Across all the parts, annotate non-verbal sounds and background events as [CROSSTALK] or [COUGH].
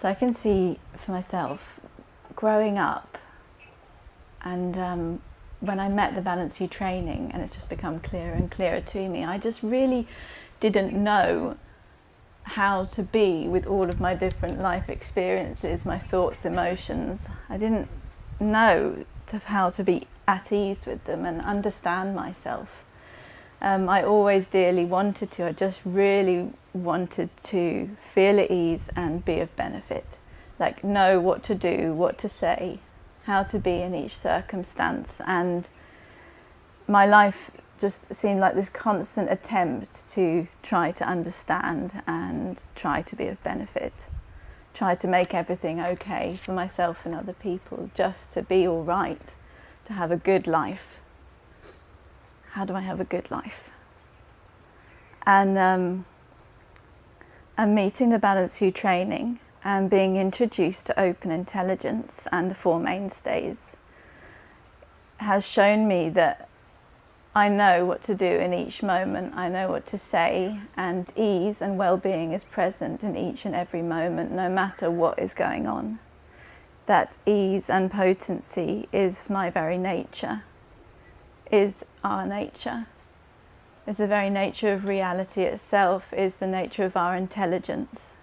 So I can see for myself growing up and um, when I met the Balanced View training and it's just become clearer and clearer to me, I just really didn't know how to be with all of my different life experiences, my thoughts, emotions. I didn't know to how to be at ease with them and understand myself. Um, I always dearly wanted to, I just really wanted to feel at ease and be of benefit. Like know what to do, what to say, how to be in each circumstance and my life just seemed like this constant attempt to try to understand and try to be of benefit. Try to make everything okay for myself and other people, just to be all right, to have a good life how do I have a good life? And, um, and meeting the Balanced View training and being introduced to open intelligence and the Four Mainstays has shown me that I know what to do in each moment, I know what to say, and ease and well-being is present in each and every moment, no matter what is going on. That ease and potency is my very nature is our nature, is the very nature of reality itself, is the nature of our intelligence,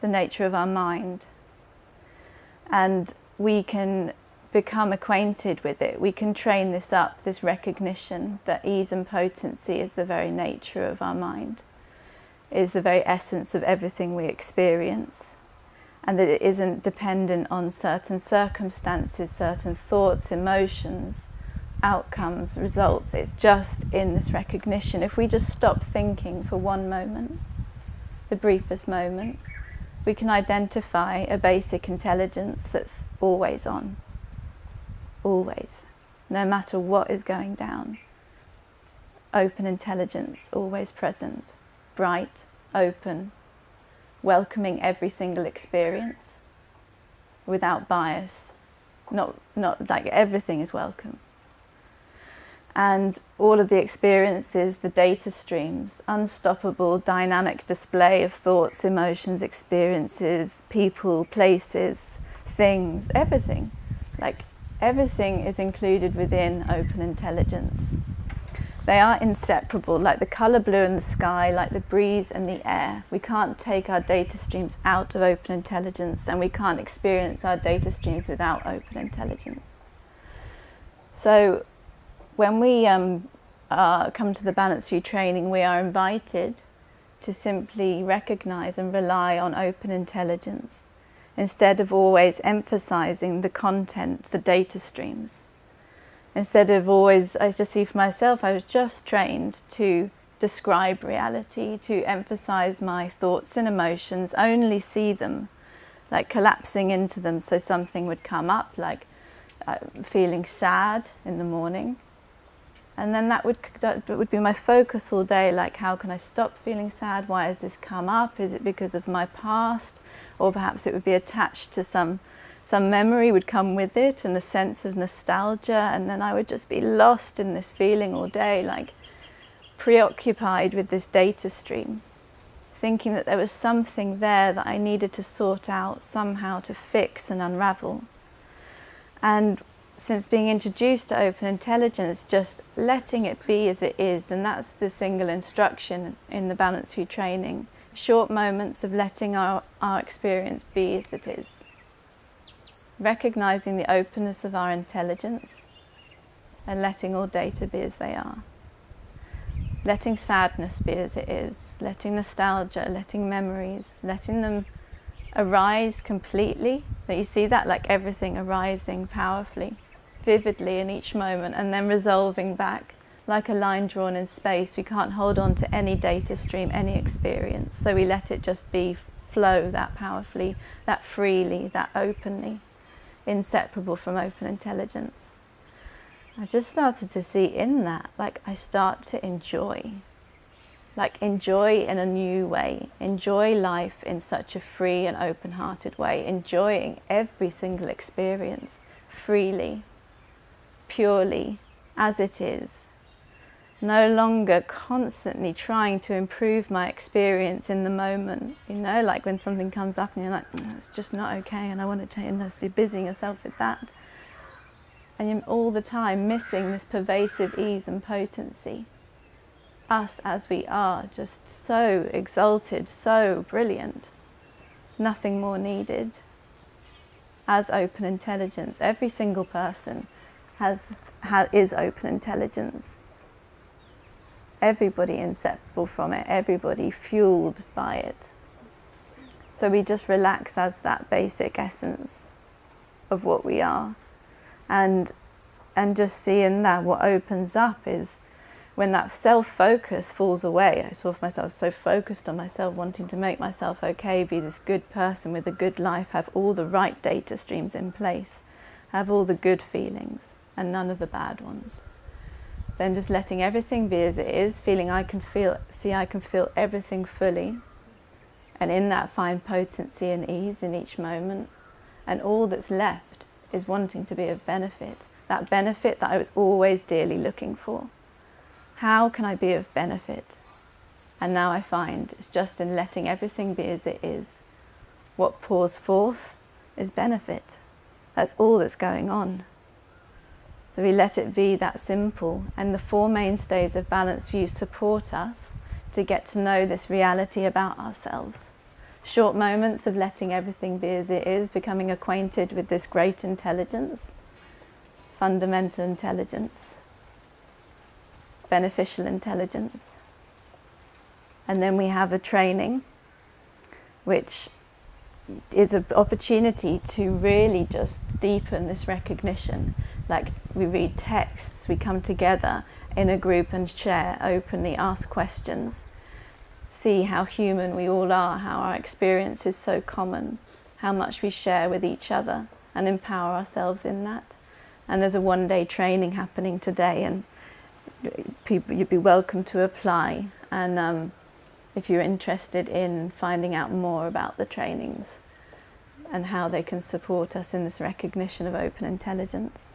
the nature of our mind. And we can become acquainted with it. We can train this up, this recognition that ease and potency is the very nature of our mind, is the very essence of everything we experience and that it isn't dependent on certain circumstances, certain thoughts, emotions, outcomes, results. It's just in this recognition. If we just stop thinking for one moment, the briefest moment, we can identify a basic intelligence that's always on, always, no matter what is going down. Open intelligence, always present, bright, open, welcoming every single experience without bias, not, not like everything is welcome and all of the experiences, the data streams, unstoppable dynamic display of thoughts, emotions, experiences, people, places, things, everything. Like everything is included within open intelligence. They are inseparable, like the colour blue in the sky, like the breeze and the air. We can't take our data streams out of open intelligence and we can't experience our data streams without open intelligence. So when we um, uh, come to the Balanced View training, we are invited to simply recognize and rely on open intelligence instead of always emphasizing the content, the data streams. Instead of always, I just see for myself, I was just trained to describe reality, to emphasize my thoughts and emotions, only see them, like collapsing into them so something would come up, like uh, feeling sad in the morning, and then that would, that would be my focus all day, like how can I stop feeling sad? Why has this come up? Is it because of my past? Or perhaps it would be attached to some, some memory would come with it and the sense of nostalgia. And then I would just be lost in this feeling all day, like preoccupied with this data stream, thinking that there was something there that I needed to sort out somehow to fix and unravel. And since being introduced to open intelligence, just letting it be as it is, and that's the single instruction in the Balanced View training. Short moments of letting our, our experience be as it is. Recognizing the openness of our intelligence and letting all data be as they are. Letting sadness be as it is, letting nostalgia, letting memories, letting them arise completely. That you see that like everything arising powerfully vividly in each moment and then resolving back like a line drawn in space. We can't hold on to any data stream, any experience. So we let it just be, flow that powerfully, that freely, that openly, inseparable from open intelligence. I just started to see in that, like I start to enjoy, like enjoy in a new way, enjoy life in such a free and open-hearted way, enjoying every single experience freely, purely as it is, no longer constantly trying to improve my experience in the moment. You know, like when something comes up and you're like, mm, it's just not okay and I want to change, and you're busying yourself with that. And you're all the time missing this pervasive ease and potency. Us as we are, just so exalted, so brilliant. Nothing more needed. As open intelligence, every single person has, is open intelligence everybody inseparable from it, everybody fueled by it. So we just relax as that basic essence of what we are. And, and just seeing that what opens up is when that self-focus falls away, I saw myself so focused on myself, wanting to make myself okay, be this good person with a good life, have all the right data streams in place, have all the good feelings and none of the bad ones then just letting everything be as it is, feeling I can feel, see I can feel everything fully. And in that find potency and ease in each moment. And all that's left is wanting to be of benefit. That benefit that I was always dearly looking for. How can I be of benefit? And now I find it's just in letting everything be as it is. What pours forth is benefit. That's all that's going on. So we let it be that simple. And the four mainstays of Balanced View support us to get to know this reality about ourselves. Short moments of letting everything be as it is, becoming acquainted with this great intelligence, fundamental intelligence, beneficial intelligence. And then we have a training which is an opportunity to really just deepen this recognition like we read texts, we come together in a group and share openly, ask questions, see how human we all are, how our experience is so common, how much we share with each other and empower ourselves in that. And there's a one-day training happening today and people, you'd be welcome to apply. And um, if you're interested in finding out more about the trainings and how they can support us in this recognition of open intelligence.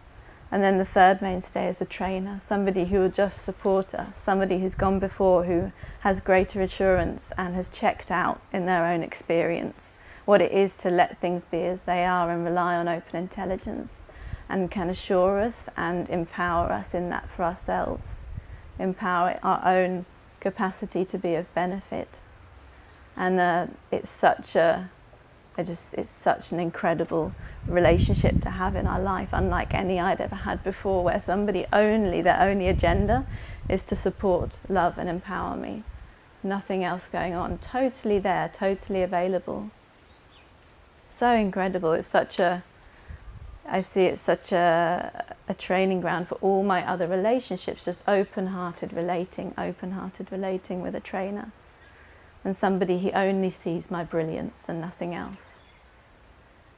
And then the third mainstay is a trainer, somebody who will just support us, somebody who's gone before, who has greater assurance and has checked out in their own experience what it is to let things be as they are and rely on open intelligence and can assure us and empower us in that for ourselves, empower our own capacity to be of benefit. And uh, it's such a, I just, it's such an incredible relationship to have in our life, unlike any I'd ever had before, where somebody only, their only agenda is to support, love and empower me. Nothing else going on. Totally there, totally available. So incredible. It's such a, I see it's such a, a training ground for all my other relationships, just open-hearted relating, open-hearted relating with a trainer. And somebody who only sees my brilliance and nothing else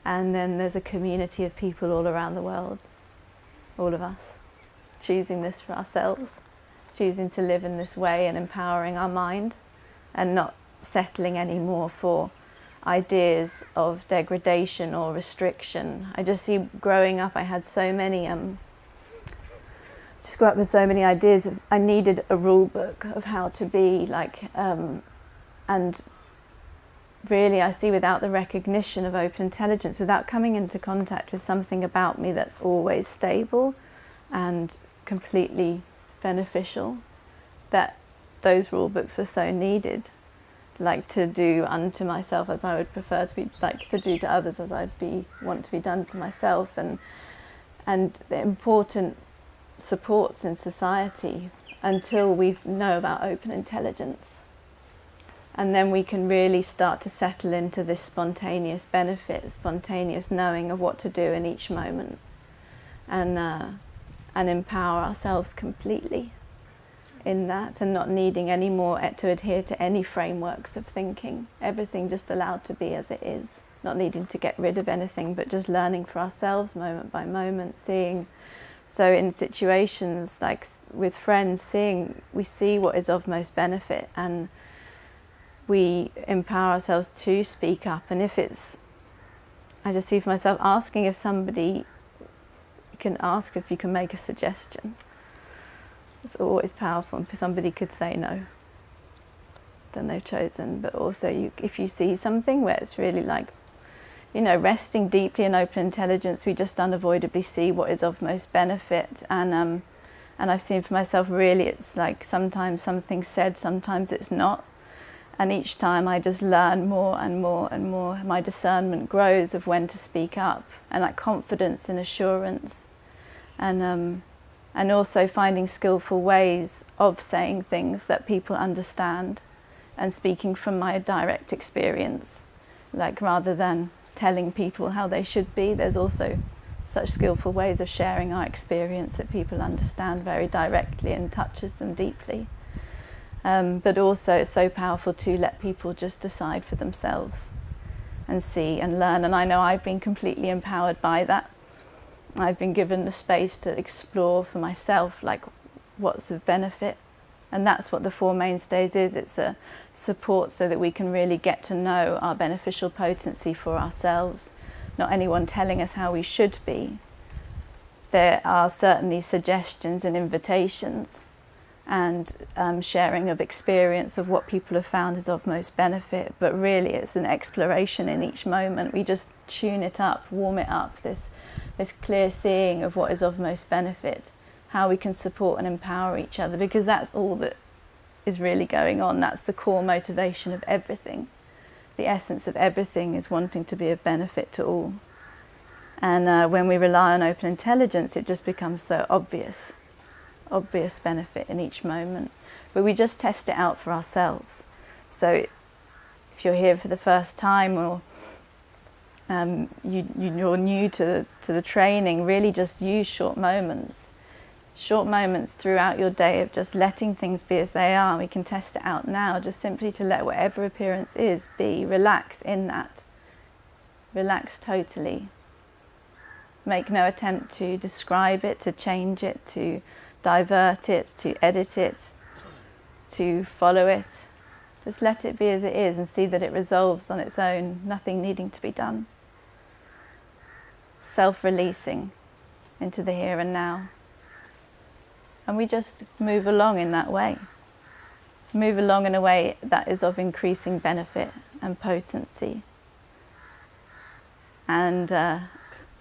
and then there's a community of people all around the world, all of us, choosing this for ourselves, choosing to live in this way and empowering our mind and not settling anymore for ideas of degradation or restriction. I just see growing up I had so many um, just grew up with so many ideas of I needed a rule book of how to be like um, and really I see without the recognition of open intelligence, without coming into contact with something about me that's always stable and completely beneficial, that those rule books were so needed. Like to do unto myself as I would prefer to be, like to do to others as I'd be want to be done to myself, and and the important supports in society until we know about open intelligence and then we can really start to settle into this spontaneous benefit, spontaneous knowing of what to do in each moment and, uh, and empower ourselves completely in that and not needing any more to adhere to any frameworks of thinking. Everything just allowed to be as it is, not needing to get rid of anything but just learning for ourselves moment by moment, seeing so in situations like with friends, seeing we see what is of most benefit and we empower ourselves to speak up. And if it's, I just see for myself asking if somebody, can ask if you can make a suggestion. It's always powerful. If somebody could say no, then they've chosen. But also, you, if you see something where it's really like, you know, resting deeply in open intelligence, we just unavoidably see what is of most benefit. And um, and I've seen for myself, really, it's like sometimes something's said, sometimes it's not. And each time I just learn more and more and more. My discernment grows of when to speak up and that confidence and assurance. And, um, and also finding skillful ways of saying things that people understand and speaking from my direct experience. Like rather than telling people how they should be, there's also such skillful ways of sharing our experience that people understand very directly and touches them deeply. Um, but also it's so powerful to let people just decide for themselves and see and learn. And I know I've been completely empowered by that. I've been given the space to explore for myself, like what's of benefit. And that's what the Four Mainstays is. It's a support so that we can really get to know our beneficial potency for ourselves, not anyone telling us how we should be. There are certainly suggestions and invitations and um, sharing of experience of what people have found is of most benefit. But really, it's an exploration in each moment. We just tune it up, warm it up, this, this clear seeing of what is of most benefit, how we can support and empower each other, because that's all that is really going on. That's the core motivation of everything. The essence of everything is wanting to be of benefit to all. And uh, when we rely on open intelligence, it just becomes so obvious obvious benefit in each moment, but we just test it out for ourselves. So if you're here for the first time or um, you, you're new to, to the training, really just use short moments. Short moments throughout your day of just letting things be as they are. We can test it out now, just simply to let whatever appearance is be. Relax in that. Relax totally. Make no attempt to describe it, to change it, to divert it, to edit it, to follow it. Just let it be as it is and see that it resolves on its own, nothing needing to be done. Self-releasing into the here and now. And we just move along in that way. Move along in a way that is of increasing benefit and potency. And uh,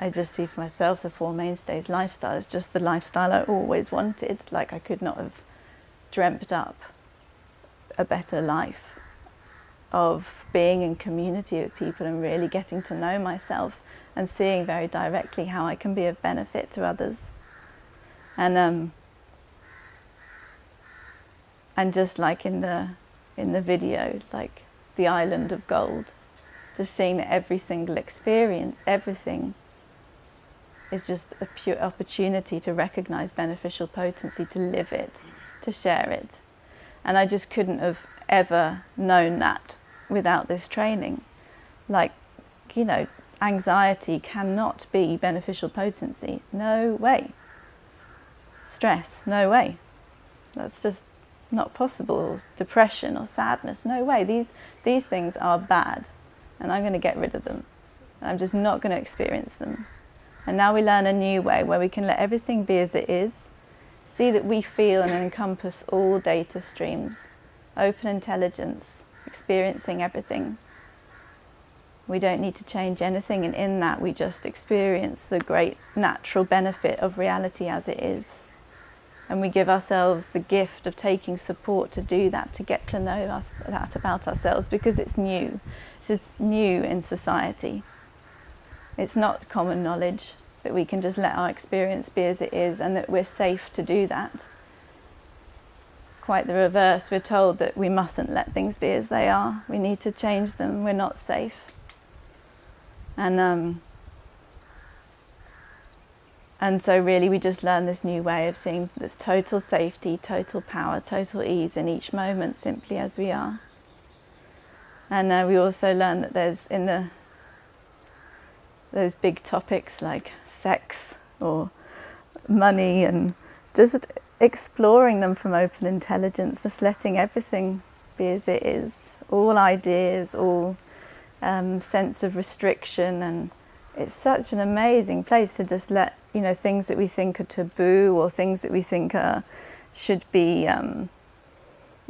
I just see for myself the Four Mainstays lifestyle is just the lifestyle I always wanted. Like I could not have dreamt up a better life of being in community with people and really getting to know myself and seeing very directly how I can be of benefit to others. And um, and just like in the in the video, like the island of gold, just seeing that every single experience, everything is just a pure opportunity to recognize beneficial potency, to live it, to share it. And I just couldn't have ever known that without this training. Like, you know, anxiety cannot be beneficial potency. No way. Stress, no way. That's just not possible. Depression or sadness, no way. These, these things are bad and I'm going to get rid of them. I'm just not going to experience them. And now we learn a new way where we can let everything be as it is, see that we feel and encompass all data streams, open intelligence, experiencing everything. We don't need to change anything and in that we just experience the great natural benefit of reality as it is. And we give ourselves the gift of taking support to do that, to get to know us, that about ourselves because it's new. This is new in society. It's not common knowledge that we can just let our experience be as it is and that we're safe to do that. Quite the reverse, we're told that we mustn't let things be as they are. We need to change them, we're not safe. And, um, and so really we just learn this new way of seeing this total safety, total power, total ease in each moment simply as we are. And uh, we also learn that there's in the those big topics like sex or money and just exploring them from open intelligence, just letting everything be as it is, all ideas, all um, sense of restriction. And it's such an amazing place to just let you know things that we think are taboo or things that we think are should be um,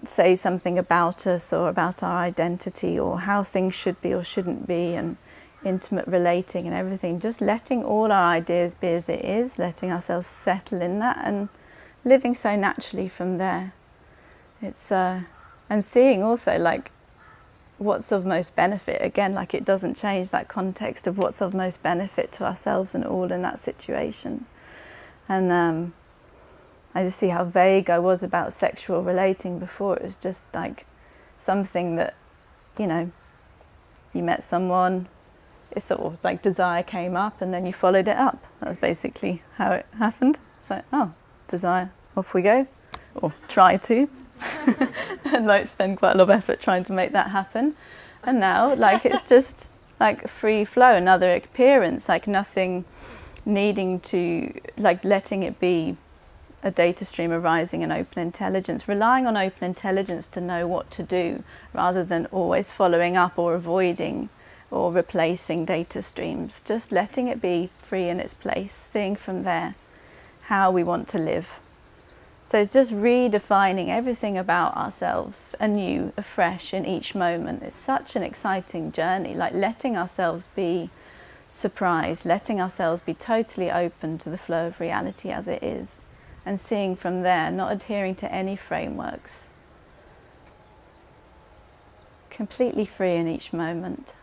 say something about us or about our identity or how things should be or shouldn't be. And intimate relating and everything, just letting all our ideas be as it is, letting ourselves settle in that and living so naturally from there. It's uh, and seeing also like what's of most benefit. Again like it doesn't change that context of what's of most benefit to ourselves and all in that situation. And um, I just see how vague I was about sexual relating before. It was just like something that you know you met someone it's sort of like desire came up and then you followed it up. That was basically how it happened. It's like oh desire off we go. Or try to. [LAUGHS] And like spend quite a lot of effort trying to make that happen. And now like it's [LAUGHS] just like free flow, another appearance, like nothing needing to, like letting it be a data stream arising in open intelligence, relying on open intelligence to know what to do rather than always following up or avoiding or replacing data streams, just letting it be free in its place, seeing from there how we want to live. So it's just redefining everything about ourselves anew, afresh in each moment. It's such an exciting journey, like letting ourselves be surprised, letting ourselves be totally open to the flow of reality as it is, and seeing from there, not adhering to any frameworks. Completely free in each moment.